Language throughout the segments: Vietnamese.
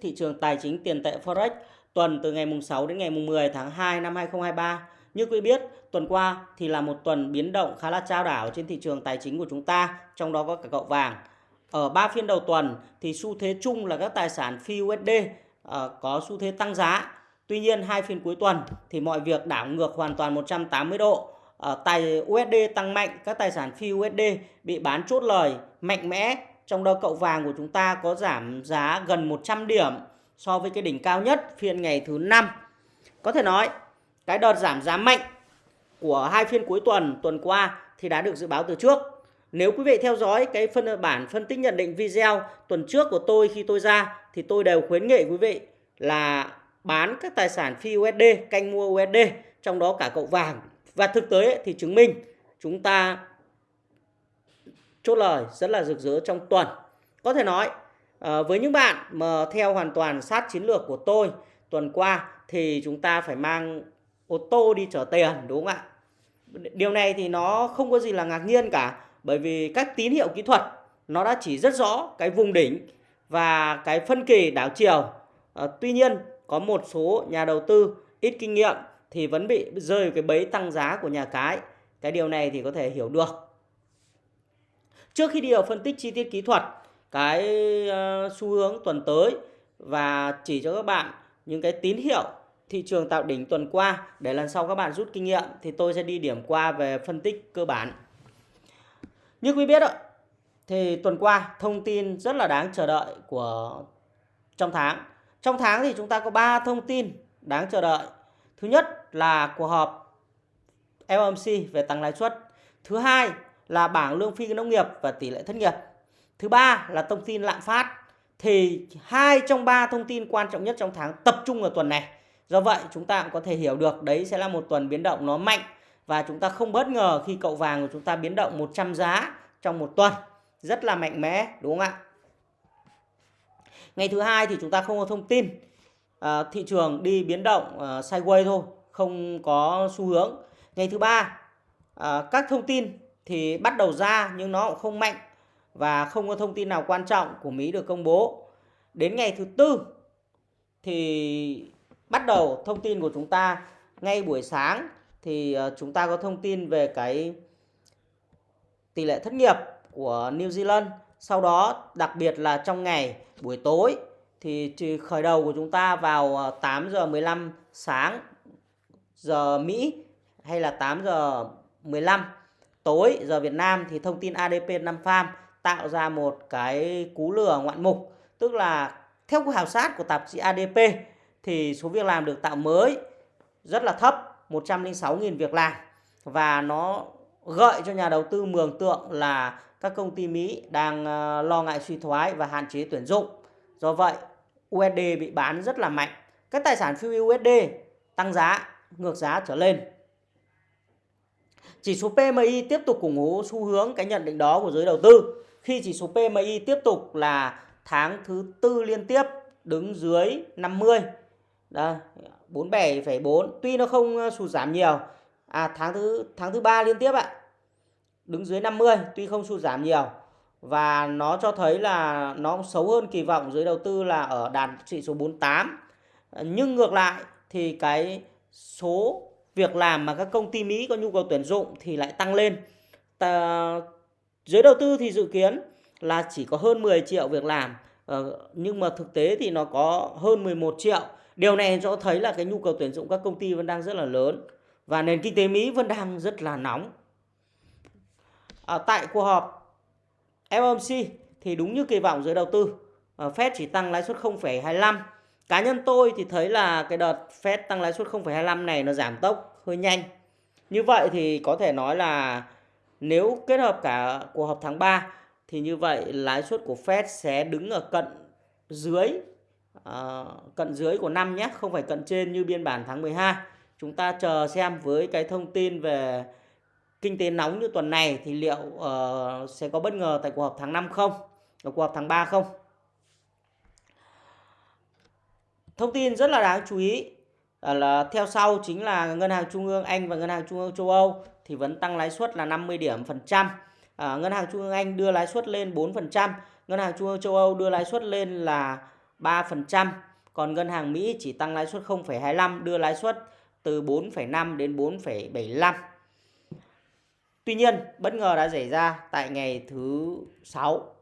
thị trường tài chính tiền tệ Forex tuần từ ngày mùng 6 đến ngày mùng 10 tháng 2 năm 2023. Như quý biết, tuần qua thì là một tuần biến động khá là trao đảo trên thị trường tài chính của chúng ta, trong đó có cả cậu vàng. Ở 3 phiên đầu tuần thì xu thế chung là các tài sản phi USD ờ, có xu thế tăng giá. Tuy nhiên hai phiên cuối tuần thì mọi việc đảo ngược hoàn toàn 180 độ. Uh, tài USD tăng mạnh, các tài sản phi USD bị bán chốt lời mạnh mẽ trong đó cậu vàng của chúng ta có giảm giá gần 100 điểm so với cái đỉnh cao nhất phiên ngày thứ năm. Có thể nói cái đợt giảm giá mạnh của hai phiên cuối tuần tuần qua thì đã được dự báo từ trước. Nếu quý vị theo dõi cái phân bản phân tích nhận định video tuần trước của tôi khi tôi ra thì tôi đều khuyến nghị quý vị là bán các tài sản phi USD, canh mua USD, trong đó cả cậu vàng. Và thực tế thì chứng minh chúng ta chốt lời rất là rực rỡ trong tuần. Có thể nói à, với những bạn mà theo hoàn toàn sát chiến lược của tôi tuần qua thì chúng ta phải mang ô tô đi chở tiền đúng không ạ? Điều này thì nó không có gì là ngạc nhiên cả bởi vì các tín hiệu kỹ thuật nó đã chỉ rất rõ cái vùng đỉnh và cái phân kỳ đảo chiều. À, tuy nhiên có một số nhà đầu tư ít kinh nghiệm thì vẫn bị rơi cái bẫy tăng giá của nhà cái. Cái điều này thì có thể hiểu được. Trước khi đi vào phân tích chi tiết kỹ thuật, cái ờ, xu hướng tuần tới và chỉ cho các bạn những cái tín hiệu thị trường tạo đỉnh tuần qua để lần sau các bạn rút kinh nghiệm thì tôi sẽ đi điểm qua về phân tích cơ bản. Như quý biết ạ, thì tuần qua thông tin rất là đáng chờ đợi của trong tháng. Trong tháng thì chúng ta có 3 thông tin đáng chờ đợi. Thứ nhất là cuộc họp FOMC về tăng lãi suất. Thứ hai là bảng lương phi nông nghiệp và tỷ lệ thất nghiệp. Thứ ba là thông tin lạm phát. Thì hai trong ba thông tin quan trọng nhất trong tháng tập trung ở tuần này. Do vậy chúng ta cũng có thể hiểu được đấy sẽ là một tuần biến động nó mạnh và chúng ta không bất ngờ khi cậu vàng của chúng ta biến động 100 giá trong một tuần. Rất là mạnh mẽ đúng không ạ? Ngày thứ hai thì chúng ta không có thông tin. À, thị trường đi biến động à, sideways thôi, không có xu hướng. Ngày thứ ba à, các thông tin thì bắt đầu ra nhưng nó cũng không mạnh và không có thông tin nào quan trọng của Mỹ được công bố. Đến ngày thứ tư thì bắt đầu thông tin của chúng ta ngay buổi sáng thì ờ, chúng ta có thông tin về cái tỷ lệ thất nghiệp của New Zealand. Sau đó, đặc biệt là trong ngày buổi tối thì khởi đầu của chúng ta vào ờ, 8 giờ 15 sáng giờ Mỹ hay là 8 giờ 15 tối giờ Việt Nam thì thông tin ADP 5 farm tạo ra một cái cú lừa ngoạn mục tức là theo khảo sát của tạp chí ADP thì số việc làm được tạo mới rất là thấp 106.000 việc làm và nó gợi cho nhà đầu tư mường tượng là các công ty Mỹ đang ờ, lo ngại suy thoái và hạn chế tuyển dụng. Do vậy, USD bị bán rất là mạnh. Các tài sản phi USD tăng giá, ngược giá trở lên. Chỉ số PMI tiếp tục củng cố xu hướng cái nhận định đó của giới đầu tư. Khi chỉ số PMI tiếp tục là tháng thứ tư liên tiếp đứng dưới 50. Đây, 47,4. Tuy nó không ờ, sụt giảm nhiều. À tháng thứ tháng thứ ba liên tiếp ạ. Đứng dưới 50, tuy không sụt giảm nhiều và nó cho thấy là nó xấu hơn kỳ vọng giới đầu tư là ở đạt chỉ số 48. Ờ, nhưng ngược lại thì cái số việc làm mà các công ty Mỹ có nhu cầu tuyển dụng thì lại tăng lên. Ta, giới đầu tư thì dự kiến là chỉ có hơn 10 triệu việc làm ờ, nhưng mà thực tế thì nó có hơn 11 triệu. Điều này cho thấy là cái nhu cầu tuyển dụng các công ty vẫn đang rất là lớn và nền kinh tế Mỹ vẫn đang rất là nóng. À, tại cuộc họp FOMC thì đúng như kỳ vọng giới đầu tư, ờ, Fed chỉ tăng lãi suất 0,25 Cá nhân tôi thì thấy là cái đợt Fed tăng lãi suất 0,25 này nó giảm tốc hơi nhanh. Như vậy thì có thể nói là nếu kết hợp cả cuộc họp tháng 3 thì như vậy lãi suất của Fed sẽ đứng ở cận dưới uh, cận dưới của năm nhé, không phải cận trên như biên bản tháng 12. Chúng ta chờ xem với cái thông tin về kinh tế nóng như tuần này thì liệu uh, sẽ có bất ngờ tại cuộc họp tháng 5 không? Ở cuộc họp tháng 3 không? Thông tin rất là đáng chú ý à, là theo sau chính là ngân hàng trung ương Anh và ngân hàng trung ương châu Âu thì vẫn tăng lãi suất là 50 điểm phần trăm. À, ngân hàng trung ương Anh đưa lãi suất lên 4%, ngân hàng trung ương châu Âu đưa lãi suất lên là 3%, còn ngân hàng Mỹ chỉ tăng lãi suất 0,25 đưa lãi suất từ 4,5 đến 4,75. Tuy nhiên, bất ngờ đã xảy ra tại ngày thứ 6.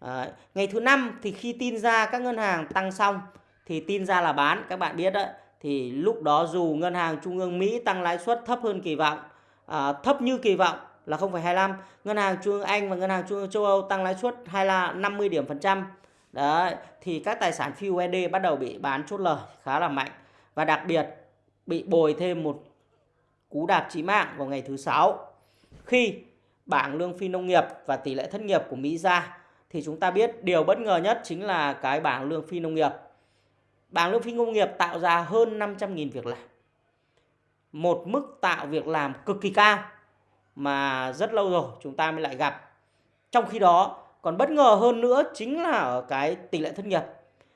À, ngày thứ năm thì khi tin ra các ngân hàng tăng xong thì tin ra là bán, các bạn biết đấy. Thì lúc đó dù ngân hàng trung ương Mỹ tăng lãi suất thấp hơn kỳ vọng, à, thấp như kỳ vọng là 0,25, ngân hàng trung ương Anh và ngân hàng trung ương châu Âu tăng lãi suất hay là 50 điểm phần trăm. Đấy, thì các tài sản phi USD bắt đầu bị bán chốt lời khá là mạnh và đặc biệt bị bồi thêm một cú đạp chí mạng vào ngày thứ sáu khi bảng lương phi nông nghiệp và tỷ lệ thất nghiệp của Mỹ ra thì chúng ta biết điều bất ngờ nhất chính là cái bảng lương phi nông nghiệp. Bảng lương phi công nghiệp tạo ra hơn 500.000 việc làm. Một mức tạo việc làm cực kỳ cao mà rất lâu rồi chúng ta mới lại gặp. Trong khi đó, còn bất ngờ hơn nữa chính là ở cái tỷ lệ thất nghiệp.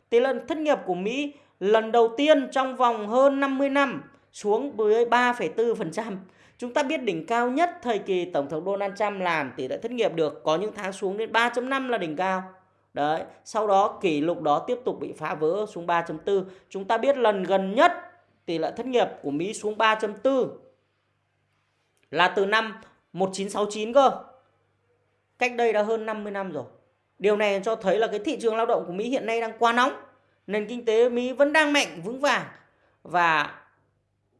Tỷ lệ thất nghiệp của Mỹ lần đầu tiên trong vòng hơn 50 năm xuống với 3,4%. Chúng ta biết đỉnh cao nhất thời kỳ Tổng thống Donald Trump làm tỷ lệ thất nghiệp được có những tháng xuống đến 3.5 là đỉnh cao. Đấy, sau đó kỷ lục đó tiếp tục bị phá vỡ xuống 3.4. Chúng ta biết lần gần nhất tỷ lệ thất nghiệp của Mỹ xuống 3.4 là từ năm 1969 cơ. Cách đây đã hơn 50 năm rồi. Điều này cho thấy là cái thị trường lao động của Mỹ hiện nay đang quá nóng. Nền kinh tế Mỹ vẫn đang mạnh vững vàng và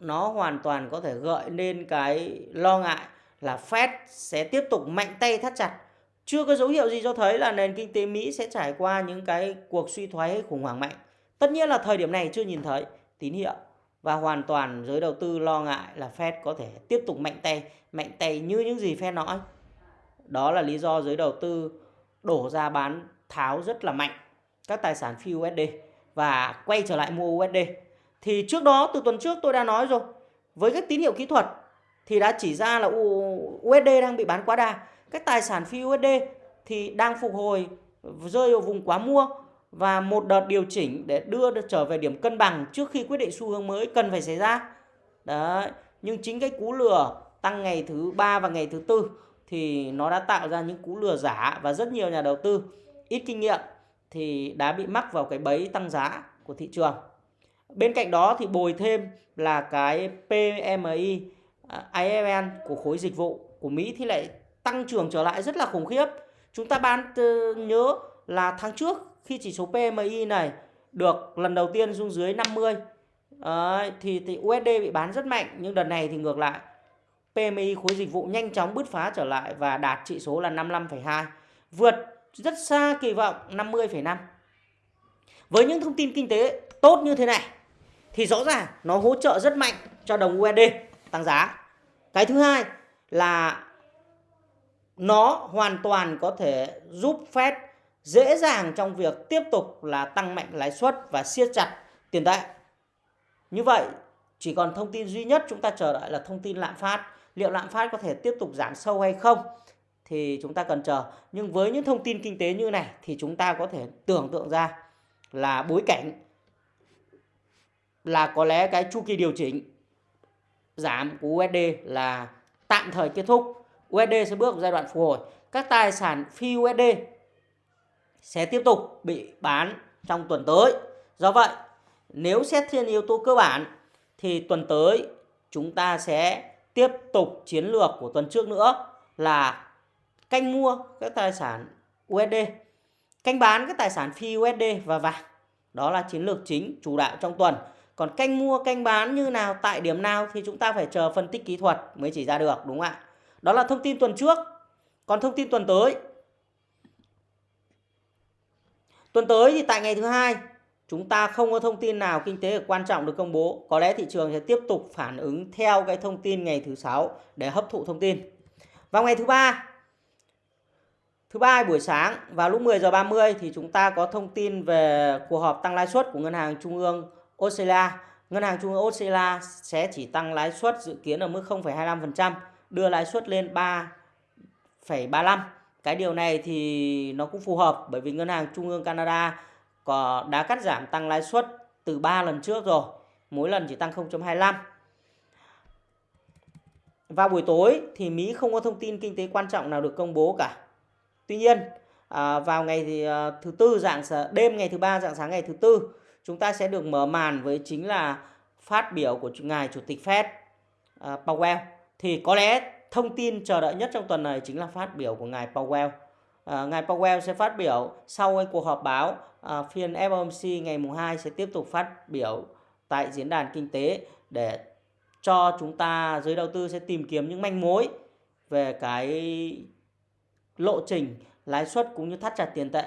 nó hoàn toàn có thể gợi nên cái lo ngại là Fed sẽ tiếp tục mạnh tay thắt chặt. Chưa có dấu hiệu gì cho thấy là nền kinh tế Mỹ sẽ trải qua những cái cuộc suy thoái hay khủng hoảng mạnh. Tất nhiên là thời điểm này chưa nhìn thấy tín hiệu và hoàn toàn giới đầu tư lo ngại là Fed có thể tiếp tục mạnh tay, mạnh tay như những gì Fed nói. Đó là lý do giới đầu tư đổ ra bán tháo rất là mạnh các tài sản phi USD và quay trở lại mua USD. Thì trước đó từ tuần trước tôi đã nói rồi, với các tín hiệu kỹ thuật thì đã chỉ ra là USD đang bị bán quá đa cái tài sản phi USD thì đang phục hồi rơi vào vùng quá mua và một đợt điều chỉnh để đưa trở về điểm cân bằng trước khi quyết định xu hướng mới cần phải xảy ra. Đấy, nhưng chính cái cú lừa tăng ngày thứ ba và ngày thứ tư thì nó đã tạo ra những cú lừa giả và rất nhiều nhà đầu tư ít kinh nghiệm thì đã bị mắc vào cái bẫy tăng giá của thị trường. Bên cạnh đó thì bồi thêm là cái PMI à, IFN của khối dịch vụ của Mỹ thì lại tăng trưởng trở lại rất là khủng khiếp. Chúng ta ban nhớ là tháng trước khi chỉ số PMI này được lần đầu tiên xuống dưới 50 à, thì, thì USD bị bán rất mạnh nhưng đợt này thì ngược lại PMI khối dịch vụ nhanh chóng bứt phá trở lại và đạt chỉ số là 55,2 vượt rất xa kỳ vọng 50,5 với những thông tin kinh tế tốt như thế này thì rõ ràng nó hỗ trợ rất mạnh cho đồng USD tăng giá. Cái thứ hai là nó hoàn toàn có thể giúp Fed dễ dàng trong việc tiếp tục là tăng mạnh lãi suất và siết chặt tiền tệ. Như vậy, chỉ còn thông tin duy nhất chúng ta chờ đợi là thông tin lạm phát. Liệu lạm phát có thể tiếp tục giảm sâu hay không? Thì chúng ta cần chờ. Nhưng với những thông tin kinh tế như này thì chúng ta có thể tưởng tượng ra là bối cảnh là có lẽ cái chu kỳ điều chỉnh giảm của USD là tạm thời kết thúc. USD sẽ bước vào giai đoạn phục hồi. Các tài sản phi USD sẽ tiếp tục bị bán trong tuần tới. Do vậy, nếu xét trên yếu tố cơ bản thì tuần tới chúng ta sẽ tiếp tục chiến lược của tuần trước nữa là canh mua các tài sản USD, canh bán các tài sản phi USD và vàng. Đó là chiến lược chính chủ đạo trong tuần. Còn canh mua, canh bán như nào, tại điểm nào thì chúng ta phải chờ phân tích kỹ thuật mới chỉ ra được đúng không ạ? Đó là thông tin tuần trước. Còn thông tin tuần tới. Tuần tới thì tại ngày thứ hai chúng ta không có thông tin nào kinh tế quan trọng được công bố. Có lẽ thị trường sẽ tiếp tục phản ứng theo cái thông tin ngày thứ sáu để hấp thụ thông tin. Vào ngày thứ ba Thứ ba buổi sáng vào lúc 10 giờ 30 thì chúng ta có thông tin về cuộc họp tăng lãi suất của ngân hàng trung ương Australia. Ngân hàng Trung ương Australia sẽ chỉ tăng lãi suất dự kiến ở mức 0,25%, đưa lãi suất lên 3,35. Cái điều này thì nó cũng phù hợp bởi vì Ngân hàng Trung ương Canada có đã cắt giảm tăng lãi suất từ 3 lần trước rồi, mỗi lần chỉ tăng 0,25. Vào buổi tối thì Mỹ không có thông tin kinh tế quan trọng nào được công bố cả. Tuy nhiên, à, vào ngày thì à, thứ tư dạng đêm ngày thứ ba dạng sáng ngày thứ tư chúng ta sẽ được mở màn với chính là phát biểu của ngài chủ tịch Fed à, Powell thì có lẽ thông tin chờ đợi nhất trong tuần này chính là phát biểu của ngài Powell À, ngài Powell sẽ phát biểu sau cái cuộc họp báo à, phiên FOMC ngày mùng 2 sẽ tiếp tục phát biểu tại diễn đàn kinh tế để cho chúng ta giới đầu tư sẽ tìm kiếm những manh mối về cái lộ trình lãi suất cũng như thắt chặt tiền tệ.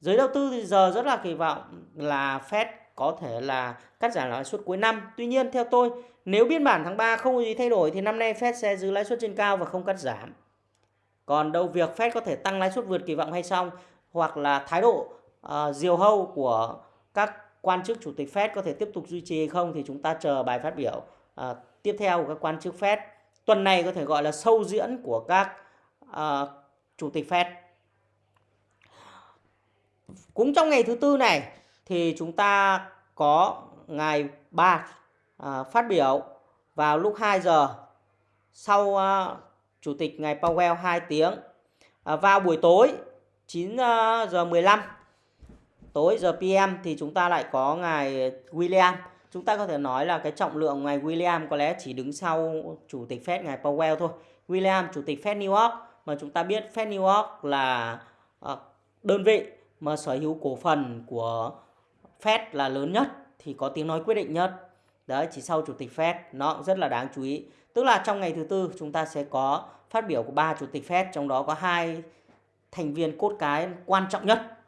Giới đầu tư thì giờ rất là kỳ vọng là Fed có thể là cắt giảm lãi suất cuối năm. Tuy nhiên theo tôi, nếu biên bản tháng 3 không có gì thay đổi thì năm nay Fed sẽ giữ lãi suất trên cao và không cắt giảm. Còn đâu việc Fed có thể tăng lãi suất vượt kỳ vọng hay không hoặc là thái độ uh, diều hâu của các quan chức chủ tịch Fed có thể tiếp tục duy trì hay không thì chúng ta chờ bài phát biểu uh, tiếp theo của các quan chức Fed. Tuần này có thể gọi là sâu diễn của các uh, chủ tịch Fed. Cũng trong ngày thứ tư này thì chúng ta có ngày 3 à, phát biểu vào lúc 2 giờ sau à, chủ tịch ngày Powell 2 tiếng. À, vào buổi tối 9 à, giờ 15 tối giờ PM thì chúng ta lại có ngài William. Chúng ta có thể nói là cái trọng lượng ngài William có lẽ chỉ đứng sau chủ tịch Fed ngài Powell thôi. William chủ tịch Fed New York mà chúng ta biết Fed New York là à, đơn vị mà sở hữu cổ phần của Fed là lớn nhất thì có tiếng nói quyết định nhất. Đấy, chỉ sau chủ tịch Fed nó cũng rất là đáng chú ý. Tức là trong ngày thứ tư chúng ta sẽ có phát biểu của ba chủ tịch Fed trong đó có hai thành viên cốt cái quan trọng nhất.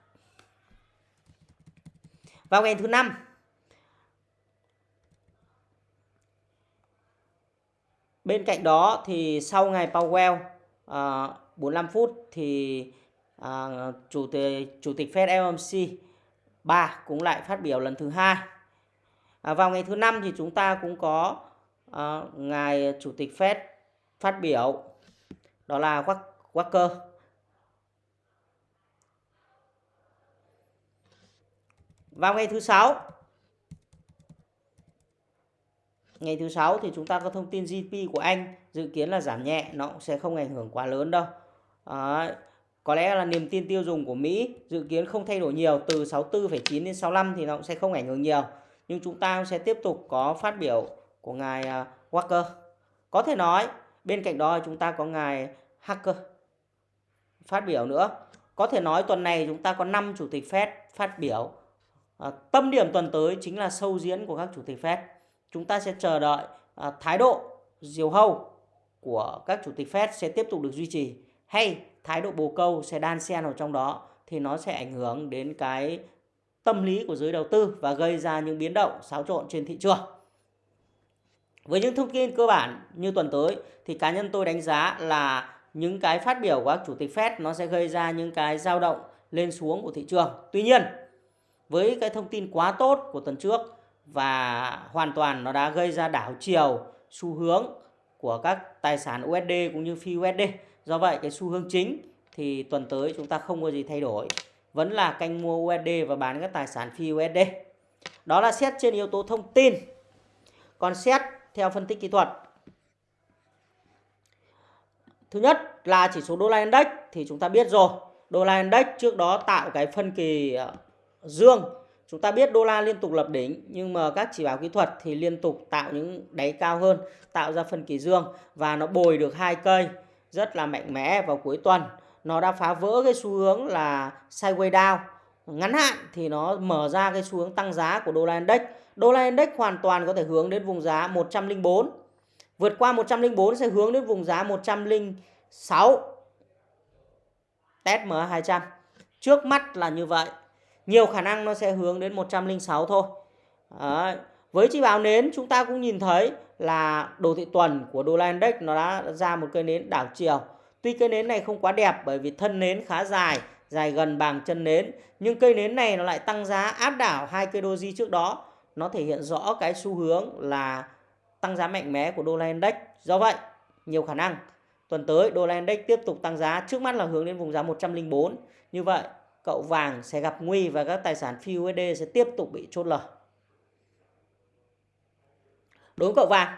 Vào ngày thứ năm Bên cạnh đó thì sau ngày Powell à, uh, 45 phút thì uh, chủ tịch chủ tịch Fed FOMC 3 cũng lại phát biểu lần thứ hai. À, vào ngày thứ năm thì chúng ta cũng có uh, ngài chủ tịch Fed phát biểu đó là Walker vào ngày thứ sáu ngày thứ sáu thì chúng ta có thông tin GDP của Anh dự kiến là giảm nhẹ nó cũng sẽ không ảnh hưởng quá lớn đâu à, có lẽ là niềm tin tiêu dùng của Mỹ dự kiến không thay đổi nhiều từ 64,9 đến 65 thì nó cũng sẽ không ảnh hưởng nhiều. Nhưng chúng ta sẽ tiếp tục có phát biểu của ngài à, Walker. Có thể nói bên cạnh đó chúng ta có ngài Hacker phát biểu nữa. Có thể nói tuần này chúng ta có 5 chủ tịch Fed phát biểu. À, tâm điểm tuần tới chính là sâu diễn của các chủ tịch Fed. Chúng ta sẽ chờ đợi à, thái độ diều hâu của các chủ tịch Fed sẽ tiếp tục được duy trì. Hay thái độ bồ câu sẽ đan xen vào trong đó thì nó sẽ ảnh hưởng đến cái tâm lý của giới đầu tư và gây ra những biến động xáo trộn trên thị trường. Với những thông tin cơ bản như tuần tới thì cá nhân tôi đánh giá là những cái phát biểu của các chủ tịch Fed nó sẽ gây ra những cái dao động lên xuống của thị trường. Tuy nhiên, với cái thông tin quá tốt của tuần trước và hoàn toàn nó đã gây ra đảo chiều xu hướng của các tài sản USD cũng như phi USD. Do vậy cái xu hướng chính thì tuần tới chúng ta không có gì thay đổi. Vẫn là canh mua USD và bán các tài sản phi USD. Đó là xét trên yếu tố thông tin. Còn xét theo phân tích kỹ thuật Thứ nhất là chỉ số đô la index thì chúng ta biết rồi. Đô la index trước đó tạo cái phân kỳ ờ, dương. Chúng ta biết đô la liên tục lập đỉnh nhưng mà các chỉ báo kỹ thuật thì liên tục tạo những đáy cao hơn, tạo ra phân kỳ dương và nó bồi được hai cây rất là mạnh mẽ vào cuối tuần. Nó đã phá vỡ cái xu hướng là sideways down. Ngắn hạn thì nó mở ra cái xu hướng tăng giá của đô la index. Đô la index hoàn toàn có thể hướng đến vùng giá 104 Vượt qua 104 sẽ hướng đến vùng giá 106. Test MA200. Trước mắt là như vậy. Nhiều khả năng nó sẽ hướng đến 106 thôi. Đấy. Với chỉ báo nến, chúng ta cũng nhìn thấy là đồ thị tuần của đô la index nó đã ra một cây nến đảo chiều. Tuy cây nến này không quá đẹp bởi vì thân nến khá dài, dài gần bằng chân nến. Nhưng cây nến này nó lại tăng giá áp đảo hai cây doji trước đó. Nó thể hiện rõ cái xu hướng là tăng giá mạnh mẽ của đô la index. Do vậy, nhiều khả năng tuần tới đô la index tiếp tục tăng giá, trước mắt là hướng đến vùng giá 104. Như vậy, cậu vàng sẽ gặp nguy và các tài sản phi USD sẽ tiếp tục bị chốt lời. Đối với cậu vàng,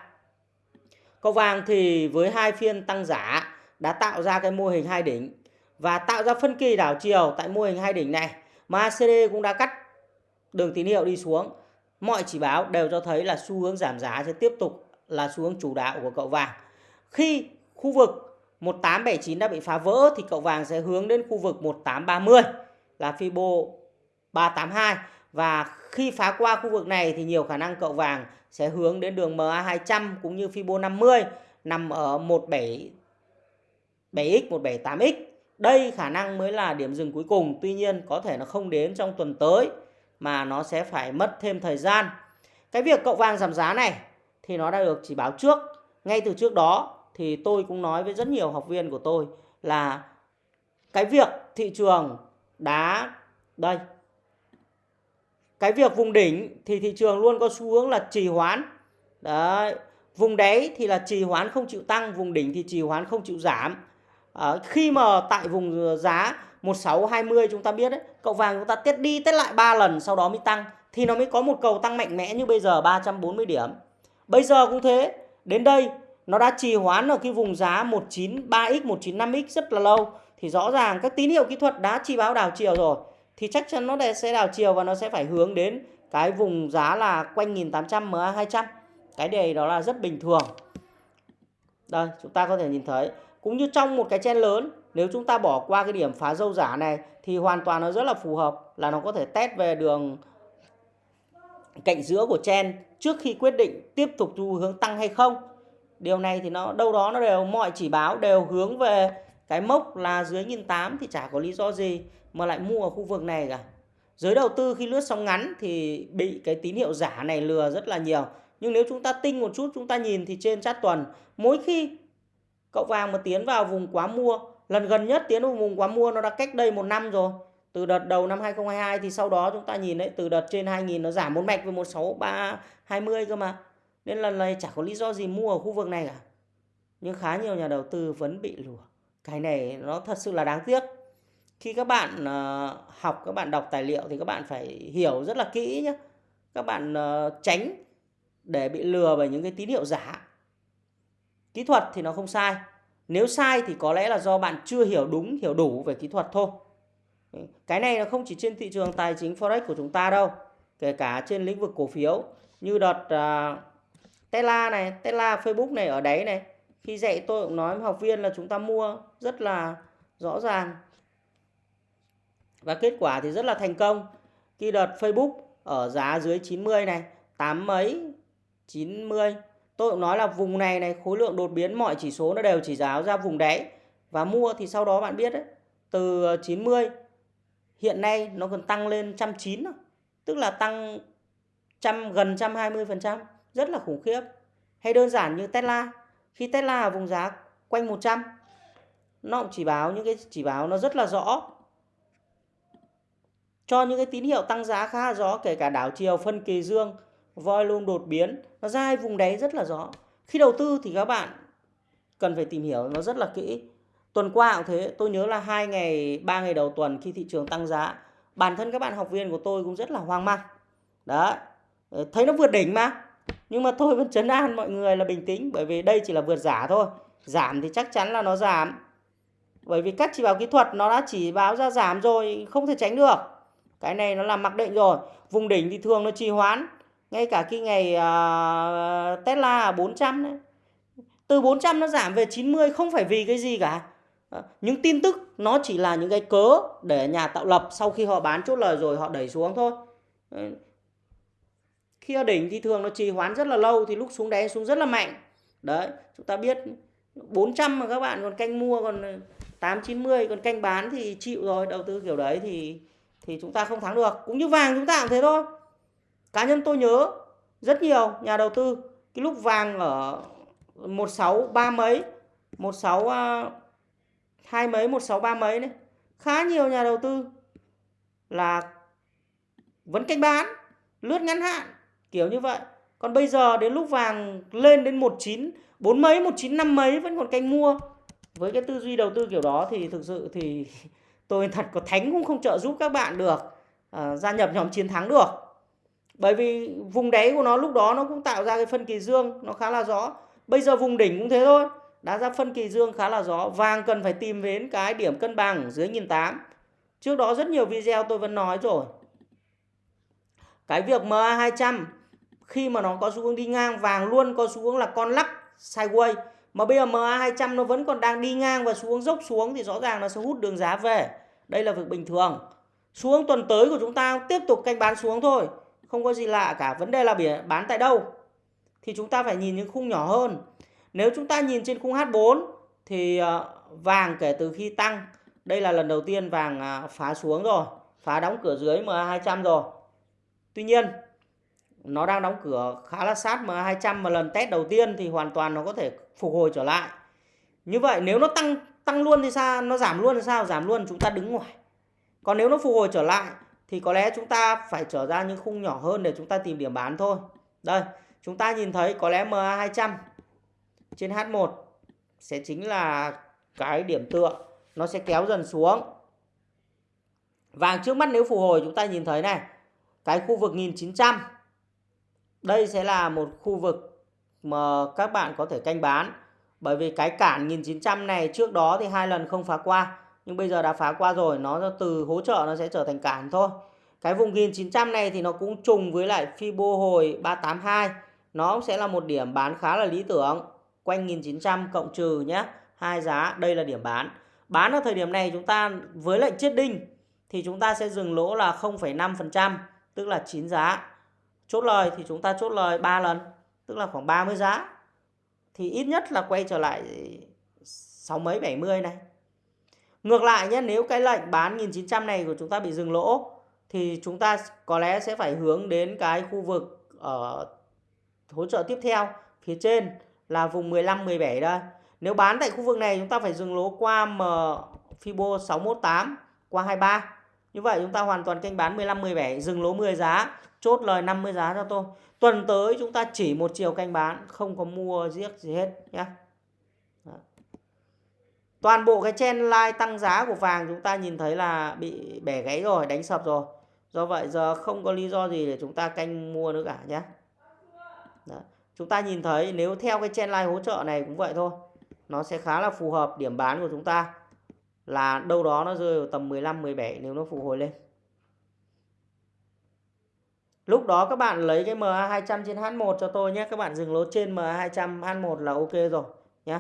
cậu vàng thì với hai phiên tăng giá đã tạo ra cái mô hình hai đỉnh. và tạo ra phân kỳ đảo chiều tại mô hình hai đỉnh này. MACD cũng đã cắt đường tín hiệu đi xuống. Mọi chỉ báo đều cho thấy là xu hướng giảm giá sẽ tiếp tục là xu hướng chủ đạo của cậu vàng. Khi khu vực 1879 đã bị phá vỡ thì cậu vàng sẽ hướng đến khu vực 1830 là Fibo 382 và khi phá qua khu vực này thì nhiều khả năng cậu vàng sẽ hướng đến đường MA200 cũng như Fibo 50 nằm ở 17 7x 178x. Đây khả năng mới là điểm dừng cuối cùng, tuy nhiên có thể nó không đến trong tuần tới mà nó sẽ phải mất thêm thời gian. Cái việc cậu vàng giảm giá này thì nó đã được chỉ báo trước. Ngay từ trước đó thì tôi cũng nói với rất nhiều học viên của tôi là cái việc thị trường đá đây cái việc vùng đỉnh thì thị trường luôn có xu hướng là trì hoãn. Đấy vùng đáy thì là trì hoãn không chịu tăng vùng đỉnh thì trì hoãn không chịu giảm. À, khi mà tại vùng giá 1620 chúng ta biết đấy cậu vàng chúng ta tiết đi tiết lại 3 lần sau đó mới tăng thì nó mới có một cầu tăng mạnh mẽ như bây giờ 340 điểm. Bây giờ cũng thế đến đây nó đã trì hoãn ở cái vùng giá 193x 195x rất là lâu thì rõ ràng các tín hiệu kỹ thuật đã chi báo đảo chiều rồi thì chắc chắn nó sẽ đảo chiều và nó sẽ phải hướng đến cái vùng giá là quanh 1800 MA 200 cái đề đó là rất bình thường. Đây, chúng ta có thể nhìn thấy. Cũng như trong một cái chen lớn, nếu chúng ta bỏ qua cái điểm phá dâu giả này, thì hoàn toàn nó rất là phù hợp là nó có thể test về đường cạnh giữa của chen trước khi quyết định tiếp tục xu hướng tăng hay không. Điều này thì nó, đâu đó nó đều, mọi chỉ báo đều hướng về cái mốc là dưới nghìn tám thì chả có lý do gì mà lại mua ở khu vực này cả. Giới đầu tư khi lướt sóng ngắn thì bị cái tín hiệu giả này lừa rất là nhiều. Nhưng nếu chúng ta tinh một chút, chúng ta nhìn thì trên chát tuần, mỗi khi cậu vàng mà tiến vào vùng quá mua, lần gần nhất tiến vào vùng quá mua nó đã cách đây một năm rồi. Từ đợt đầu năm 2022 thì sau đó chúng ta nhìn đấy, từ đợt trên 2000 nó giảm một mạch về 16320 cơ mà. Nên lần này chả có lý do gì mua ở khu vực này cả. Nhưng khá nhiều nhà đầu tư vẫn bị lừa cái này nó thật sự là đáng tiếc. Khi các bạn uh, học các bạn đọc tài liệu thì các bạn phải hiểu rất là kỹ nhé các bạn uh, tránh để bị lừa bởi những cái tín hiệu giả. Kỹ thuật thì nó không sai. Nếu sai thì có lẽ là do bạn chưa hiểu đúng hiểu đủ về kỹ thuật thôi. Cái này nó không chỉ trên thị trường tài chính forex của chúng ta đâu kể cả trên lĩnh vực cổ phiếu như đợt uh, Tesla này Tesla Facebook này ở đấy này khi dạy tôi cũng nói với học viên là chúng ta mua rất là rõ ràng. Và kết quả thì rất là thành công. Khi đợt Facebook ở giá dưới 90 này, tám mấy 90 tôi cũng nói là vùng này này, khối lượng đột biến, mọi chỉ số nó đều chỉ giáo ra vùng đáy. Và mua thì sau đó bạn biết đấy, từ 90 hiện nay nó còn tăng lên 190 tức là tăng trăm, gần 120 phần trăm. Rất là khủng khiếp. Hay đơn giản như Tesla khi Tesla ở vùng giá quanh 100 nó cũng chỉ báo những cái, chỉ báo nó rất là rõ. Cho những cái tín hiệu tăng giá khá là rõ, kể cả đảo chiều, phân kỳ dương volume đột biến, nó ra hai vùng đáy rất là rõ. Khi đầu tư thì các bạn cần phải tìm hiểu nó rất là kỹ. Tuần qua cũng thế, tôi nhớ là hai ngày, ba ngày đầu tuần khi thị trường tăng giá, bản thân các bạn học viên của tôi cũng rất là hoang mang. Đó thấy nó vượt đỉnh mà nhưng mà tôi vẫn chấn an mọi người là bình tĩnh bởi vì đây chỉ là vượt giả thôi. Giảm thì chắc chắn là nó giảm. Bởi vì các chỉ báo kỹ thuật nó đã chỉ báo ra giảm rồi không thể tránh được. Cái này nó là mặc định rồi. Vùng đỉnh thì thường nó trì hoãn. Ngay cả khi ngày uh, Tesla 400 đấy. Từ 400 nó giảm về 90 không phải vì cái gì cả. Ờ, những tin tức nó chỉ là những cái cớ để nhà tạo lập sau khi họ bán chốt lời rồi họ đẩy xuống thôi khi ở đỉnh thì thường nó trì hoãn rất là lâu thì lúc xuống đáy xuống rất là mạnh. Đấy, chúng ta biết 400 mà các bạn còn canh mua còn ờ, 890 còn canh bán thì chịu rồi, đầu tư kiểu đấy thì thì chúng ta không thắng được. Cũng như vàng chúng ta cũng thế thôi. Cá nhân tôi nhớ rất nhiều nhà đầu tư, cái lúc vàng ở 16 ba mấy 16 à, hai mấy 16 ba mấy này, khá nhiều nhà đầu tư là vẫn canh bán, lướt ngắn hạn kiểu như vậy còn bây giờ đến lúc vàng lên đến 19 bốn mấy 19 năm mấy vẫn còn canh mua với cái tư duy đầu tư kiểu đó thì thực sự thì tôi thật có thánh cũng không trợ giúp các bạn được à, gia nhập nhóm chiến thắng được bởi vì vùng đáy của nó lúc đó nó cũng tạo ra cái phân kỳ dương nó khá là rõ bây giờ vùng đỉnh cũng thế thôi Đã ra phân kỳ dương khá là rõ. Vàng cần phải tìm đến cái điểm cân bằng dưới 1.800. Trước đó rất nhiều video tôi vẫn nói rồi. Cái việc MA200 khi mà nó có xu hướng đi ngang vàng luôn, có xu hướng là con lắc, sideways, mà bây giờ MA200 nó vẫn còn đang đi ngang và xuống dốc xuống thì rõ ràng nó sẽ hút đường giá về. Đây là việc bình thường. Xuống tuần tới của chúng ta tiếp tục canh bán xuống thôi. Không có gì lạ cả. Vấn đề là bán tại đâu? Thì chúng ta phải nhìn những khung nhỏ hơn. Nếu chúng ta nhìn trên khung H4 thì ờ, vàng kể từ khi tăng. Đây là lần đầu tiên vàng ờ, phá xuống rồi. Phá đóng cửa dưới MA200 rồi. Tuy nhiên nó đang đóng cửa khá là sát MA200 mà lần test đầu tiên thì hoàn toàn nó có thể phục hồi trở lại. Như vậy nếu nó tăng tăng luôn thì sao? Nó giảm luôn thì sao? Giảm luôn chúng ta đứng ngoài. Còn nếu nó phục hồi trở lại thì có lẽ chúng ta phải trở ra những khung nhỏ hơn để chúng ta tìm điểm bán thôi. Đây, chúng ta nhìn thấy có lẽ MA200 trên H1 sẽ chính là cái điểm tựa. Nó sẽ kéo dần xuống. Vàng trước mắt nếu phục hồi chúng ta nhìn thấy này. Cái khu vực 1900. Đây sẽ là một khu vực mà các bạn có thể canh bán. Bởi vì cái cản 1900 này trước đó thì hai lần không phá qua nhưng bây giờ đã phá qua rồi nó từ hỗ trợ nó sẽ trở thành cản thôi cái vùng 1900 này thì nó cũng trùng với lại Fibo hồi 382 nó sẽ là một điểm bán khá là lý tưởng quanh 1900 cộng trừ nhé hai giá đây là điểm bán bán ở thời điểm này chúng ta với lệnh chết đinh thì chúng ta sẽ dừng lỗ là 0,5% tức là 9 giá chốt lời thì chúng ta chốt lời 3 lần tức là khoảng 30 giá thì ít nhất là quay trở lại sáu mấy 70 này Ngược lại nhé, nếu cái lệnh bán 1900 này của chúng ta bị dừng lỗ thì chúng ta có lẽ sẽ phải hướng đến cái khu vực ở hỗ trợ tiếp theo phía trên là vùng 15 17 đây. Nếu bán tại khu vực này chúng ta phải dừng lỗ qua M Fibo 618 qua 23. Như vậy chúng ta hoàn toàn kênh bán 15 17 dừng lỗ 10 giá, chốt lời 50 giá cho tôi. Tuần tới chúng ta chỉ một chiều canh bán, không có mua giết gì hết nhé. Toàn bộ cái chen line tăng giá của vàng chúng ta nhìn thấy là bị bẻ gãy rồi, đánh sập rồi. Do vậy giờ không có lý do gì để chúng ta canh mua nữa cả nhé. Đó. Chúng ta nhìn thấy nếu theo cái chen line hỗ trợ này cũng vậy thôi. Nó sẽ khá là phù hợp điểm bán của chúng ta là đâu đó nó rơi vào tầm 15 17 nếu nó phục hồi lên. Lúc đó các bạn lấy cái MA200 trên H1 cho tôi nhé. Các bạn dừng lỗ trên MA200 H1 là ok rồi nhé.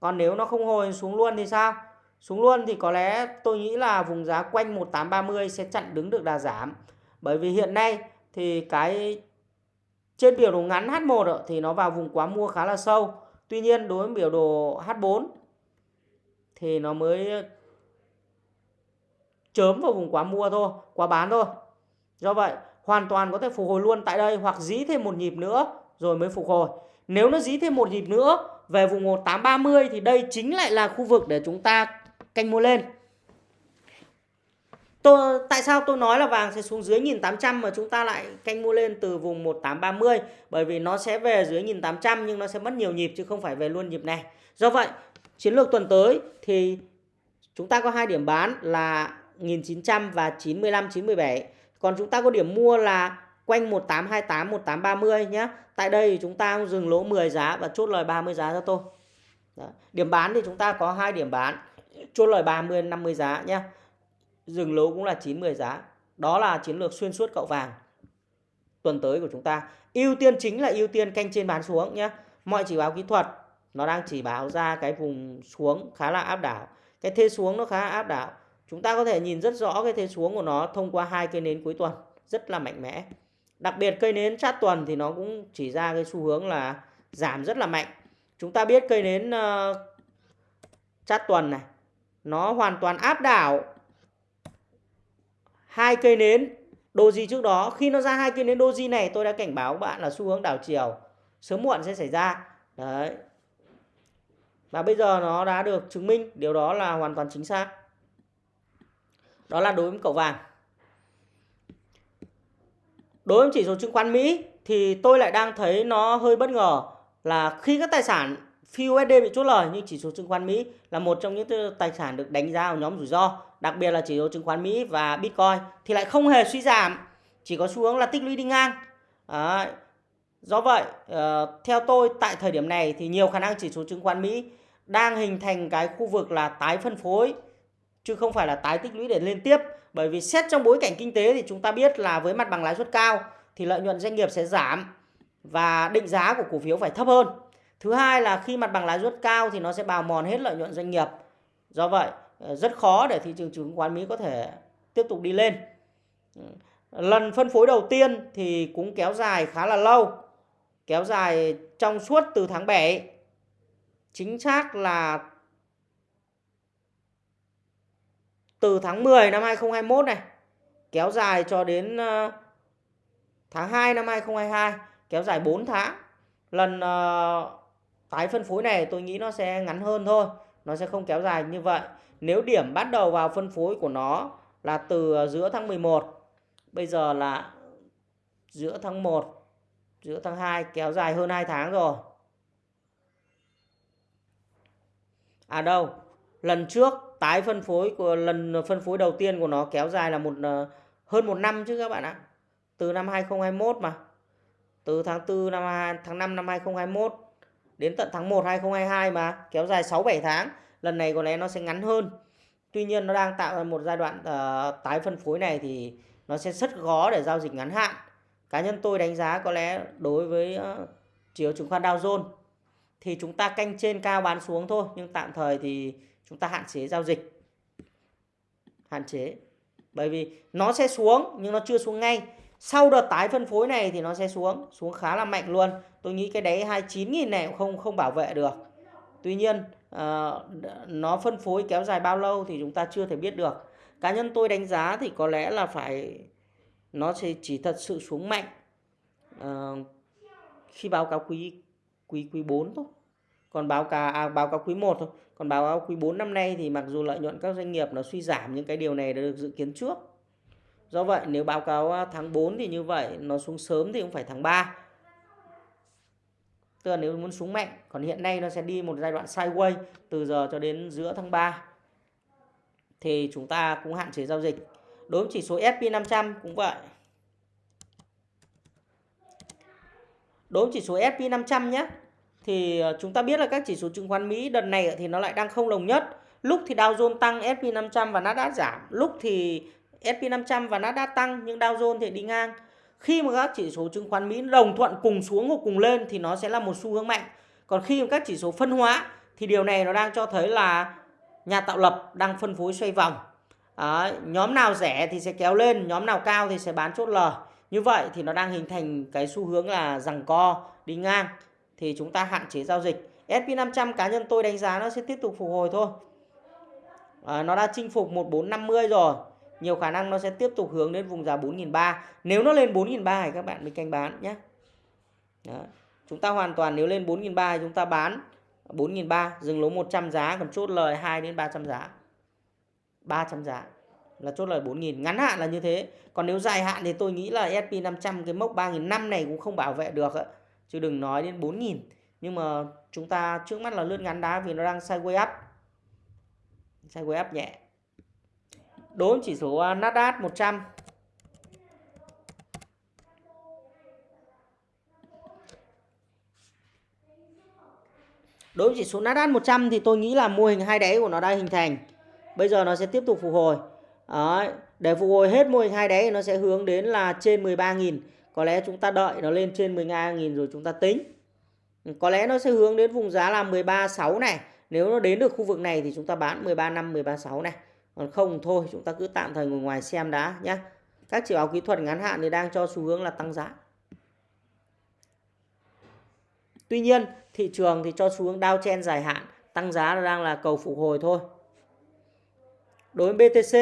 Còn nếu nó không hồi xuống luôn thì sao? Xuống luôn thì có lẽ tôi nghĩ là vùng giá quanh 1830 sẽ chặn đứng được đà giảm. Bởi vì hiện nay thì cái trên biểu đồ ngắn H1 thì nó vào vùng quá mua khá là sâu. Tuy nhiên đối với biểu đồ H4 thì nó mới chớm vào vùng quá mua thôi, quá bán thôi. Do vậy hoàn toàn có thể phục hồi luôn tại đây hoặc dí thêm một nhịp nữa rồi mới phục hồi. Nếu nó dí thêm một nhịp nữa về vùng 1830 thì đây chính lại là khu vực để chúng ta canh mua lên. Tôi, tại sao tôi nói là vàng sẽ xuống dưới 1800 mà chúng ta lại canh mua lên từ vùng 1830 bởi vì nó sẽ về dưới 1800 nhưng nó sẽ mất nhiều nhịp chứ không phải về luôn nhịp này. Do vậy, chiến lược tuần tới thì chúng ta có hai điểm bán là 1900 và 95 97. Còn chúng ta có điểm mua là quanh 1828 1830 nhé. Tại đây chúng ta dừng lỗ 10 giá và chốt lời 30 giá cho tôi. Đó. Điểm bán thì chúng ta có hai điểm bán, chốt lời 30 50 giá nhé. Dừng lỗ cũng là 90 giá. Đó là chiến lược xuyên suốt cậu vàng tuần tới của chúng ta. Ưu tiên chính là ưu tiên canh trên bán xuống nhé. Mọi chỉ báo kỹ thuật nó đang chỉ báo ra cái vùng xuống khá là áp đảo. Cái thế xuống nó khá áp đảo. Chúng ta có thể nhìn rất rõ cái thế xuống của nó thông qua hai cây nến cuối tuần rất là mạnh mẽ. Đặc biệt cây nến chát tuần thì nó cũng chỉ ra cái xu hướng là giảm rất là mạnh. Chúng ta biết cây nến uh, chát tuần này nó hoàn toàn áp đảo hai cây nến doji trước đó. Khi nó ra hai cây nến doji này tôi đã cảnh báo bạn là xu hướng đảo chiều sớm muộn sẽ xảy ra. Đấy. Và bây giờ nó đã được chứng minh điều đó là hoàn toàn chính xác. Đó là đối với cậu vàng. Đối với chỉ số chứng khoán Mỹ thì tôi lại đang thấy nó hơi bất ngờ là khi các tài sản phi USD bị chốt lời như chỉ số chứng khoán Mỹ là một trong những tài sản được đánh giá ở nhóm rủi ro, đặc biệt là chỉ số chứng khoán Mỹ và Bitcoin thì lại không hề suy giảm, chỉ có xu hướng là tích lũy đi ngang. Đấy. Do vậy, ờ, theo tôi tại thời điểm này thì nhiều khả năng chỉ số chứng khoán Mỹ đang hình thành cái khu vực là tái phân phối chứ không phải là tái tích lũy để lên tiếp. Bởi vì xét trong bối cảnh kinh tế thì chúng ta biết là với mặt bằng lãi suất cao thì lợi nhuận doanh nghiệp sẽ giảm và định giá của cổ phiếu phải thấp hơn. Thứ hai là khi mặt bằng lãi suất cao thì nó sẽ bào mòn hết lợi nhuận doanh nghiệp. Do vậy, ờ, rất khó để thị trường chứng khoán Mỹ có thể tiếp tục đi lên. Lần phân phối đầu tiên thì cũng kéo dài khá là lâu. Kéo dài trong suốt từ tháng 7. Chính xác là từ tháng 10 năm 2021 này kéo dài cho đến ờ, tháng 2 năm 2022 kéo dài 4 tháng. Lần uh, tái phân phối này tôi nghĩ nó sẽ ngắn hơn thôi, nó sẽ không kéo dài như vậy. Nếu điểm bắt đầu vào phân phối của nó là từ ờ, giữa tháng 11, bây giờ là giữa tháng 1, giữa tháng 2 kéo dài hơn 2 tháng rồi. À đâu, lần trước tái phân phối của lần phân phối đầu tiên của nó kéo dài là một ờ, hơn một năm chứ các bạn ạ. Từ năm 2021 mà. Từ tháng 4 năm tháng 5 năm 2021 đến tận tháng 1 2022 mà kéo dài 6 7 tháng. Lần này có lẽ nó sẽ ngắn hơn. Tuy nhiên nó đang tạo ra một giai đoạn uh, tái phân phối này thì nó sẽ rất khó để giao dịch ngắn hạn. Cá nhân tôi đánh giá có lẽ đối với ờ, chiều chứng khoán Dow Jones thì chúng ta canh trên cao bán xuống thôi nhưng tạm thời thì chúng ta hạn chế giao dịch. Hạn chế. Bởi vì nó sẽ xuống nhưng nó chưa xuống ngay. Sau đợt tái phân phối này thì nó sẽ xuống xuống khá là mạnh luôn. Tôi nghĩ cái đấy 29.000 này cũng không không bảo vệ được. Tuy nhiên uh, nó phân phối kéo dài bao lâu thì chúng ta chưa thể biết được. Cá nhân tôi đánh giá thì có lẽ là phải nó sẽ chỉ thật sự xuống mạnh. Uh, khi báo cáo quý quý quý 4 thôi. Còn báo cáo à, báo cáo quý 1 thôi. Còn báo cáo quý 4 năm nay thì mặc dù lợi nhuận các doanh nghiệp nó suy giảm nhưng cái điều này đã được dự kiến trước. Do vậy nếu báo cáo à, tháng 4 thì như vậy nó xuống sớm thì cũng phải tháng 3 tức là nếu muốn xuống mạnh còn hiện nay nó sẽ đi một giai đoạn sideways từ giờ cho đến giữa tháng 3 thì chúng ta cũng hạn chế giao dịch đối với chỉ số SP500 cũng vậy đối với chỉ số SP500 nhé thì ờ, chúng ta biết là các chỉ số chứng khoán Mỹ đợt này thì nó lại đang không đồng nhất. Lúc thì Dow Jones tăng, S&P 500 và Nasdaq giảm. Lúc thì S&P 500 và Nasdaq tăng nhưng Dow Jones thì đi ngang. Khi mà các chỉ số chứng khoán Mỹ đồng thuận cùng xuống hoặc cùng lên thì nó sẽ là một xu hướng mạnh. Còn khi mà các chỉ số phân hóa thì điều này nó đang cho thấy là nhà tạo lập đang phân phối xoay vòng. Đó, nhóm nào rẻ thì sẽ kéo lên, nhóm nào cao thì sẽ bán chốt lời. Như vậy thì nó đang hình thành cái xu hướng là rằng co đi ngang thì chúng ta hạn chế giao dịch. SP500 cá nhân tôi đánh giá nó sẽ tiếp tục phục hồi thôi. À, nó đã chinh phục 1450 rồi. Nhiều khả năng nó sẽ tiếp tục hướng đến vùng giá 4.300. Nếu nó lên 4.300 thì các bạn mới canh bán nhé. Đó. Chúng ta hoàn toàn nếu lên 4.300 chúng ta bán 4.300 dừng lỗ 100 giá còn chốt lời 2 đến 300 giá. 300 giá. Là chốt lời 4.000 ngắn hạn là như thế. Còn nếu dài hạn thì tôi nghĩ là SP500 cái mốc 3.500 này cũng không bảo vệ được ạ. Chứ đừng nói đến 4.000 nhưng mà chúng ta trước mắt là lướt ngắn đá vì nó đang sideways up. Sideways up nhẹ. Đối với à, chỉ số Nasdaq 100 Đối với chỉ số Nasdaq 100 thì tôi nghĩ là mô hình hai đáy của nó đã hình thành. Bây giờ nó sẽ tiếp tục phục hồi. Đấy, để phục hồi hết mô hình hai đáy nó sẽ hướng đến là trên 13.000 có lẽ chúng ta đợi nó lên trên 12.000 rồi chúng ta tính. Có lẽ nó sẽ hướng đến vùng giá là 13.6 này. Nếu nó đến được khu vực này thì chúng ta bán 13.5 13.6 này. Còn không thôi chúng ta cứ tạm thời ngồi ngoài xem đã nhé các chỉ báo kỹ thuật ngắn hạn thì đang cho xu hướng là tăng giá. Tuy nhiên thị trường thì cho xu hướng downtrend dài hạn. Tăng giá đang là cầu phục hồi thôi đối với BTC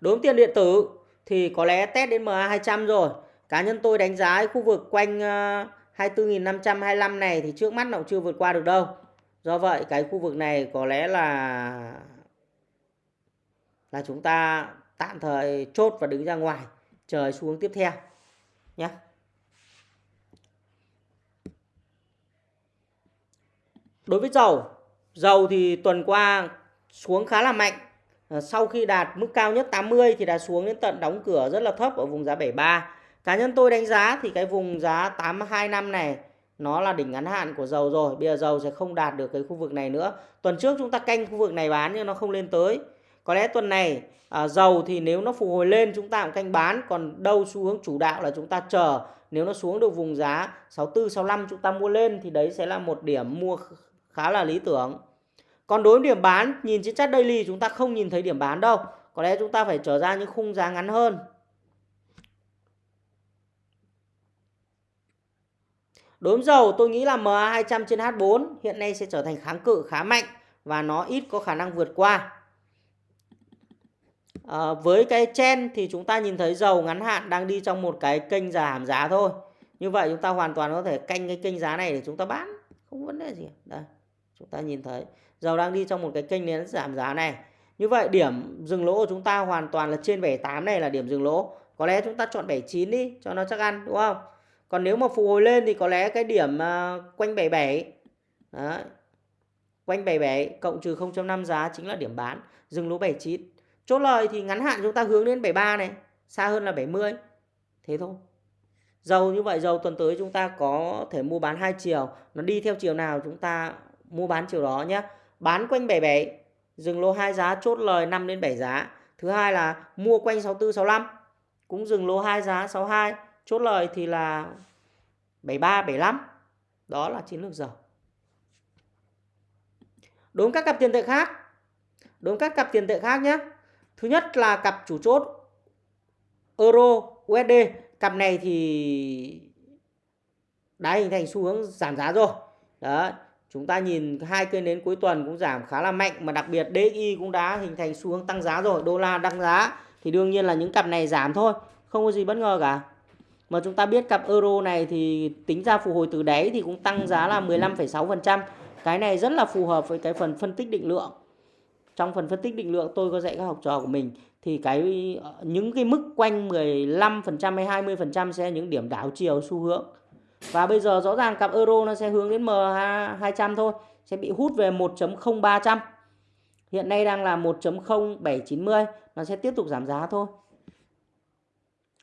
Đối với tiền điện tử thì có lẽ test đến MA200 rồi. Cá nhân tôi đánh giá khu vực quanh ờ, 24.525 này thì trước mắt nó cũng chưa vượt qua được đâu. Do vậy cái khu vực này có lẽ là là chúng ta tạm thời chốt và đứng ra ngoài, chờ xuống tiếp theo nhé. Đối với dầu, dầu thì tuần qua xuống khá là mạnh. Ờ, sau khi đạt mức cao nhất 80 thì đã xuống đến tận đóng cửa rất là thấp ở vùng giá 73 cá nhân tôi đánh giá thì cái vùng giá 825 này nó là đỉnh ngắn hạn của dầu rồi. Bây giờ dầu sẽ không đạt được cái khu vực này nữa. Tuần trước chúng ta canh khu vực này bán nhưng nó không lên tới. Có lẽ tuần này à, dầu thì nếu nó phục hồi lên chúng ta cũng canh bán. Còn đâu xu hướng chủ đạo là chúng ta chờ. Nếu nó xuống được vùng giá 64 65 chúng ta mua lên thì đấy sẽ là một điểm mua khá là lý tưởng còn đối với điểm bán nhìn trên chart daily chúng ta không nhìn thấy điểm bán đâu có lẽ chúng ta phải trở ra những khung giá ngắn hơn Đối với dầu tôi nghĩ là MA200 trên H4 hiện nay sẽ trở thành kháng cự khá mạnh và nó ít có khả năng vượt qua. À, với cái chen thì chúng ta nhìn thấy dầu ngắn hạn đang đi trong một cái kênh giảm giá thôi. Như vậy chúng ta hoàn toàn có thể canh cái kênh giá này để chúng ta bán. Không vấn đề gì. Đây, chúng ta nhìn thấy dầu đang đi trong một cái kênh nến giảm giá này. Như vậy điểm dừng lỗ của chúng ta hoàn toàn là trên 78 này là điểm dừng lỗ. Có lẽ chúng ta chọn 79 đi cho nó chắc ăn đúng không? Còn nếu mà phục hồi lên thì có lẽ cái điểm uh, quanh 77 Đấy. Quanh 77 cộng trừ 0.5 giá chính là điểm bán Dừng lỗ 79 Chốt lời thì ngắn hạn chúng ta hướng đến 73 này Xa hơn là 70 Thế thôi Dầu như vậy dầu tuần tới chúng ta có thể mua bán hai chiều Nó đi theo chiều nào chúng ta mua bán chiều đó nhé Bán quanh 77 Dừng lô 2 giá, chốt lời 5 đến 7 giá. Thứ hai là mua quanh 64 65 Cũng dừng lô 2 giá 62 chốt lời thì là 73 75 đó là chiến lược dầu đối với các cặp tiền tệ khác đối với các cặp tiền tệ khác nhé thứ nhất là cặp chủ chốt euro USD cặp này thì đã hình thành xu hướng giảm giá rồi. Đó chúng ta nhìn hai cây nến cuối tuần cũng giảm khá là mạnh mà đặc biệt DXY cũng đã hình thành xu hướng tăng giá rồi đô la tăng giá thì đương nhiên là những cặp này giảm thôi không có gì bất ngờ cả mà chúng ta biết cặp euro này thì tính ra phục hồi từ đáy thì cũng tăng giá là 15,6%. Cái này rất là phù hợp với cái phần phân tích định lượng. Trong phần phân tích định lượng tôi có dạy các học trò của mình thì cái ờ, những cái mức quanh 15% hay 20% sẽ là những điểm đảo chiều xu hướng. Và bây giờ rõ ràng cặp euro nó sẽ hướng đến M200 thôi, sẽ bị hút về 1.0300. Hiện nay đang là 1.0790, nó sẽ tiếp tục giảm giá thôi.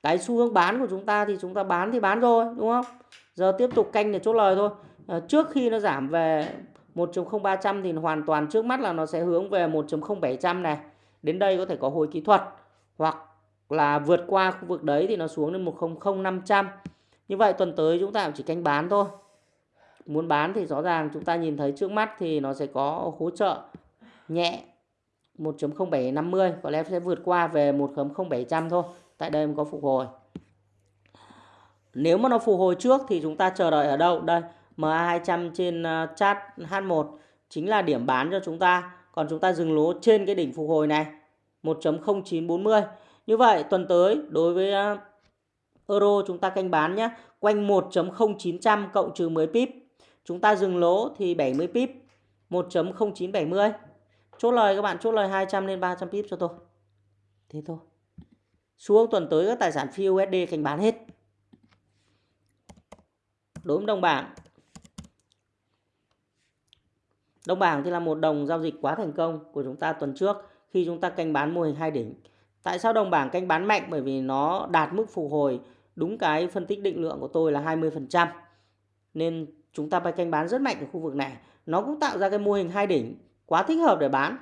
Cái xu hướng bán của chúng ta thì chúng ta bán thì bán rồi đúng không? Giờ tiếp tục canh để chốt lời thôi. À, trước khi nó giảm về 1.0300 thì hoàn toàn trước mắt là nó sẽ hướng về 1.0700 này. Đến đây có thể có hồi kỹ thuật hoặc là vượt qua khu vực đấy thì nó xuống đến 1.0500 như vậy tuần tới chúng ta chỉ canh bán thôi. Muốn bán thì rõ ràng chúng ta nhìn thấy trước mắt thì nó sẽ có hỗ trợ nhẹ 1.0750 có lẽ sẽ vượt qua về 1.0700 thôi. Tại đây mới có phục hồi. Nếu mà nó phục hồi trước thì chúng ta chờ đợi ở đâu? Đây MA200 trên ờ, chart H1 chính là điểm bán cho chúng ta. Còn chúng ta dừng lỗ trên cái đỉnh phục hồi này 1.0940 như vậy tuần tới đối với ờ, euro chúng ta canh bán nhé quanh 1.0900 cộng trừ 10 pip. Chúng ta dừng lỗ thì 70 pip 1.0970 chốt lời các bạn, chốt lời 200 lên 300 pip cho tôi. Thế thôi. Xuống tuần tới các tài sản phi USD canh bán hết. Đối với đồng bảng. Đồng bảng thì là một đồng giao dịch quá thành công của chúng ta tuần trước khi chúng ta canh bán mô hình hai đỉnh. Tại sao đồng bảng canh bán mạnh? Bởi vì nó đạt mức phục hồi đúng cái phân tích định lượng của tôi là 20% nên chúng ta phải canh bán rất mạnh ở khu vực này nó cũng tạo ra cái mô hình hai đỉnh, quá thích hợp để bán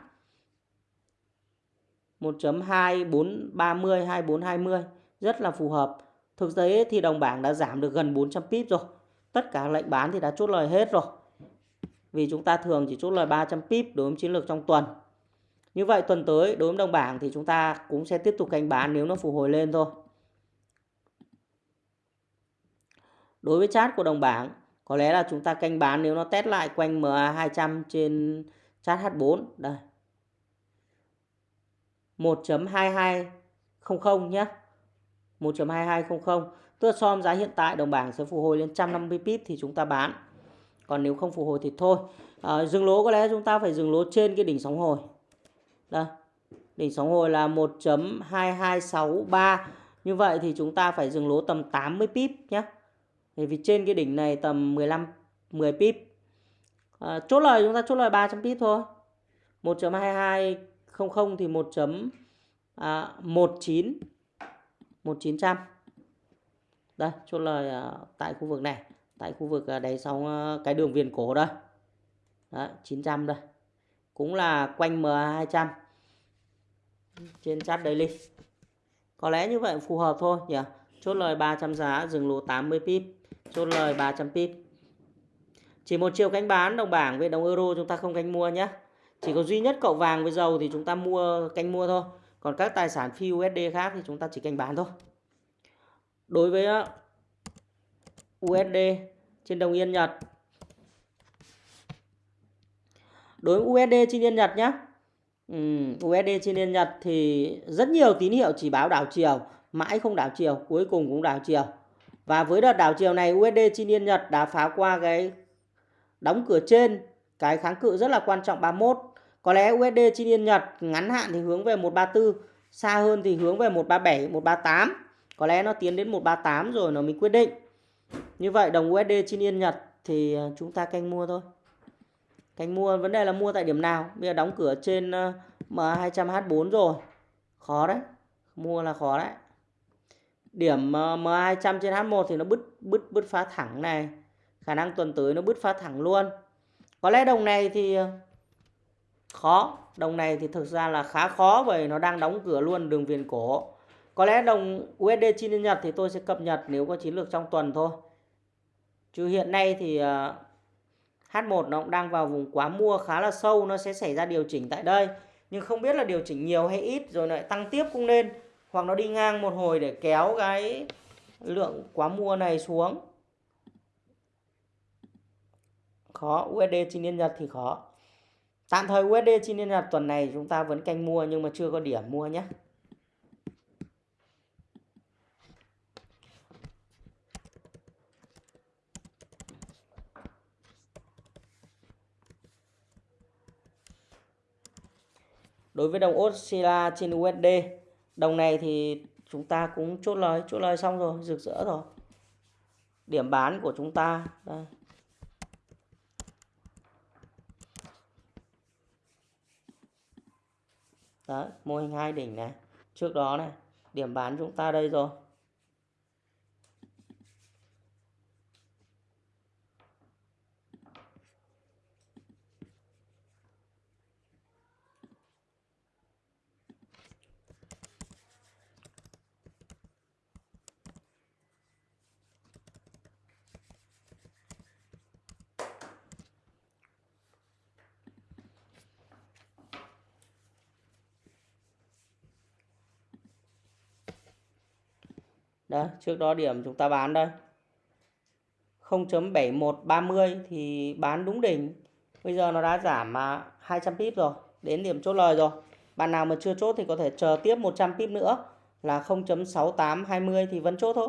1.2430 2420 rất là phù hợp. Thực tế thì đồng bảng đã giảm được gần 400 pip rồi. Tất cả lệnh bán thì đã chốt lời hết rồi. Vì chúng ta thường chỉ chốt lời 300 pip đối với chiến lược trong tuần. Như vậy tuần tới đối với đồng bảng thì chúng ta cũng sẽ tiếp tục canh bán nếu nó phục hồi lên thôi. Đối với chart của đồng bảng, có lẽ là chúng ta canh bán nếu nó test lại quanh MA200 trên chart H4. Đây, 1.2200 nhé 1.2200 tức là so với giá hiện tại đồng bảng sẽ phục hồi lên 150 pip thì chúng ta bán. Còn nếu không phục hồi thì thôi. À, dừng lỗ có lẽ chúng ta phải dừng lỗ trên cái đỉnh sóng hồi. Đây. Đỉnh sóng hồi là 1.2263 như vậy thì chúng ta phải dừng lỗ tầm 80 pip nhé bởi vì trên cái đỉnh này tầm 15 10 pip. À, chốt lời chúng ta chốt lời 300 pip thôi. 1.2200 thì 1 à, 19 1900 đây chốt lời à, tại khu vực này. Tại khu vực à, đáy sóng à, cái đường viền cổ đây. Đó, 900 đây. Cũng là quanh MA200 trên chart daily. Có lẽ như vậy phù hợp thôi nhỉ? Chốt lời 300 giá dừng lỗ 80 pip chốt lời 300 pip chỉ một chiều cánh bán đồng bảng với đồng euro chúng ta không cánh mua nhé. Chỉ có duy nhất cậu vàng với dầu thì chúng ta mua canh mua thôi. Còn các tài sản phi USD khác thì chúng ta chỉ canh bán thôi. Đối với ờ, USD trên đồng yên Nhật. Đối với USD trên yên Nhật nhé ừ, USD trên yên Nhật thì rất nhiều tín hiệu chỉ báo đảo chiều mãi không đảo chiều cuối cùng cũng đảo chiều và với đợt đảo chiều này USD trên yên Nhật đã phá qua cái đóng cửa trên. Cái kháng cự rất là quan trọng 31 có lẽ USD trên yên Nhật ngắn hạn thì hướng về 134 xa hơn thì hướng về 137 138 có lẽ nó tiến đến 138 rồi nó mới quyết định. Như vậy, đồng USD trên yên Nhật thì ờ, chúng ta canh mua thôi. Canh mua, vấn đề là mua tại điểm nào? Bây giờ đóng cửa trên ờ, M200H4 rồi. Khó đấy. Mua là khó đấy điểm ờ, M200 trên H1 thì nó bứt bứt bứt phá thẳng này. Khả năng tuần tới nó bứt phá thẳng luôn. Có lẽ đồng này thì ờ, khó. Đồng này thì thực ra là khá khó bởi nó đang đóng cửa luôn đường viền cổ. Có lẽ đồng USD chi Nhật thì tôi sẽ cập nhật nếu có chiến lược trong tuần thôi. Chứ hiện nay thì ờ, H1 nó cũng đang vào vùng quá mua khá là sâu, nó sẽ xảy ra điều chỉnh tại đây. Nhưng không biết là điều chỉnh nhiều hay ít rồi lại tăng tiếp cũng nên hoặc nó đi ngang một hồi để kéo cái lượng quá mua này xuống. Khó USD trên liên Nhật thì khó. Tạm thời USD trên liên Nhật tuần này chúng ta vẫn canh mua nhưng mà chưa có điểm mua nhé. Đối với đồng Australia trên USD đồng này thì chúng ta cũng chốt lời chốt lời xong rồi rực rỡ rồi. Điểm bán của chúng ta đây. Đấy, mô hình hai đỉnh này. Trước đó này điểm bán chúng ta đây rồi Đấy, trước đó điểm chúng ta bán đây. 0.7130 thì bán đúng đỉnh. Bây giờ nó đã giảm mà 200 pip rồi, đến điểm chốt lời rồi. Bạn nào mà chưa chốt thì có thể chờ tiếp 100 pip nữa là 0.6820 thì vẫn chốt thôi.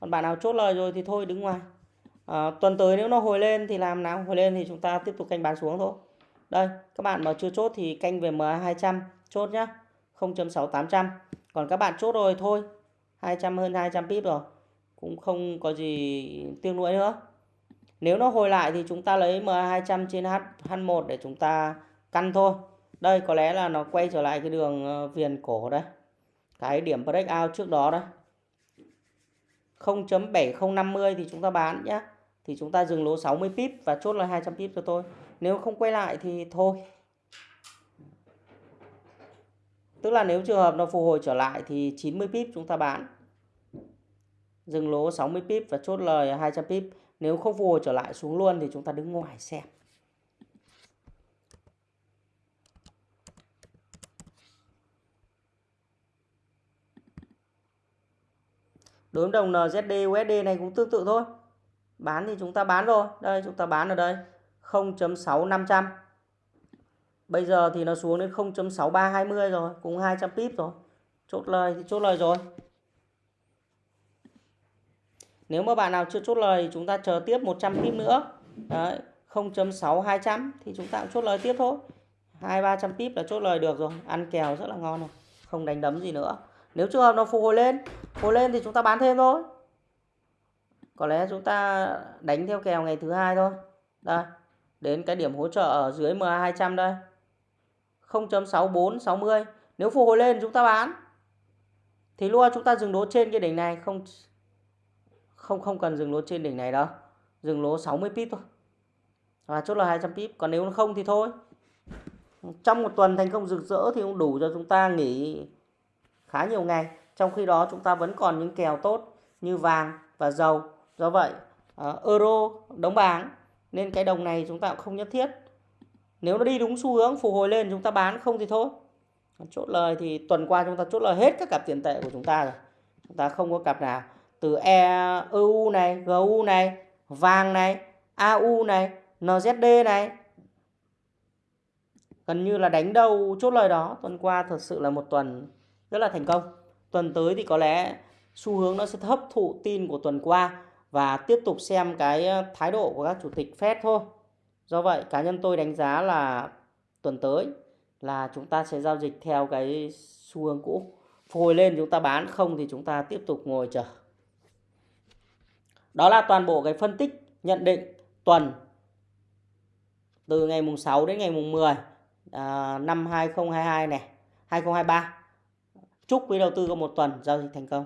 Còn bạn nào chốt lời rồi thì thôi đứng ngoài. À, tuần tới nếu nó hồi lên thì làm nào? Hồi lên thì chúng ta tiếp tục canh bán xuống thôi. Đây, các bạn mà chưa chốt thì canh về MA200 chốt nhá. 0.6800. Còn các bạn chốt rồi thôi, 200 hơn 200 pip rồi. Cũng không có gì tiếc nuối nữa. Nếu nó hồi lại thì chúng ta lấy M200 trên H, H1 để chúng ta căn thôi. Đây có lẽ là nó quay trở lại cái đường ờ, viền cổ đây. Cái điểm breakout trước đó đây. 0.7050 thì chúng ta bán nhé thì chúng ta dừng lỗ 60 pip và chốt là 200 pip cho tôi. Nếu không quay lại thì thôi. Tức là nếu trường hợp nó phục hồi trở lại thì 90 pip chúng ta bán. Dừng lỗ 60 pip và chốt lời 200 pip. Nếu không phục hồi trở lại xuống luôn thì chúng ta đứng ngoài xem. Đối với đồng NZD USD này cũng tương tự thôi. Bán thì chúng ta bán rồi. Đây, chúng ta bán ở đây 0.6500 Bây giờ thì nó xuống đến 0.6320 rồi, cùng 200 pip rồi. Chốt lời thì chốt lời rồi. Nếu mà bạn nào chưa chốt lời thì chúng ta chờ tiếp 100 pip nữa. Đấy, 0.6200 thì chúng ta cũng chốt lời tiếp thôi. 2 300 pip là chốt lời được rồi, ăn kèo rất là ngon rồi. Không đánh đấm gì nữa. Nếu trường hợp nó phục hồi lên, hồi lên thì chúng ta bán thêm thôi. Có lẽ chúng ta đánh theo kèo ngày thứ hai thôi. Đây, đến cái điểm hỗ trợ ở dưới MA200 đây. 0.6460. nếu phục hồi lên chúng ta bán. Thì luôn chúng ta dừng lỗ trên cái đỉnh này không không không cần dừng lỗ trên đỉnh này đâu. Dừng lỗ 60 pip thôi. Và chốt là 200 pip. Còn nếu không thì thôi. Trong một tuần thành công rực rỡ thì cũng đủ cho chúng ta nghỉ khá nhiều ngày. Trong khi đó chúng ta vẫn còn những kèo tốt như vàng và dầu. Do vậy uh, euro đóng bảng. Nên cái đồng này chúng ta cũng không nhất thiết nếu nó đi đúng xu hướng, phục hồi lên, chúng ta bán, không thì thôi. Chốt lời thì tuần qua chúng ta chốt lời hết các cặp tiền tệ của chúng ta rồi. Chúng ta không có cặp nào. Từ EU này GU này, vàng này AU này NZD này. Gần như là đánh đầu chốt lời đó. Tuần qua thật sự là một tuần rất là thành công. Tuần tới thì có lẽ xu hướng nó sẽ hấp thụ tin của tuần qua và tiếp tục xem cái ờ, thái độ của các chủ tịch Fed thôi do vậy cá nhân tôi đánh giá là tuần tới là chúng ta sẽ giao dịch theo cái xu hướng cũ. Phồi lên chúng ta bán không thì chúng ta tiếp tục ngồi chờ. Đó là toàn bộ cái phân tích nhận định tuần từ ngày mùng 6 đến ngày mùng 10 à, năm 2022 này 2023 chúc quý đầu tư có một tuần giao dịch thành công.